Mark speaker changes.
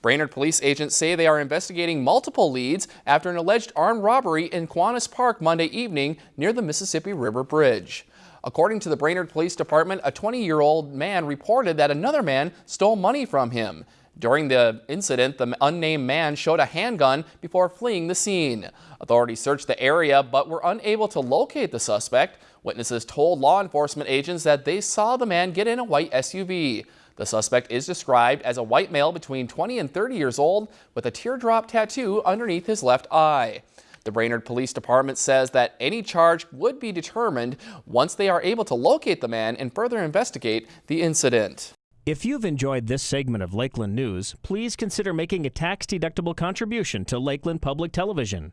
Speaker 1: Brainerd police agents say they are investigating multiple leads after an alleged armed robbery in Kiwanis Park Monday evening near the Mississippi River Bridge. According to the Brainerd Police Department, a 20-year-old man reported that another man stole money from him. During the incident, the unnamed man showed a handgun before fleeing the scene. Authorities searched the area but were unable to locate the suspect. Witnesses told law enforcement agents that they saw the man get in a white SUV. The suspect is described as a white male between 20 and 30 years old with a teardrop tattoo underneath his left eye. The Brainerd Police Department says that any charge would be determined once they are able to locate the man and further investigate the incident.
Speaker 2: If you've enjoyed this segment of Lakeland News, please consider making a tax-deductible contribution to Lakeland Public Television.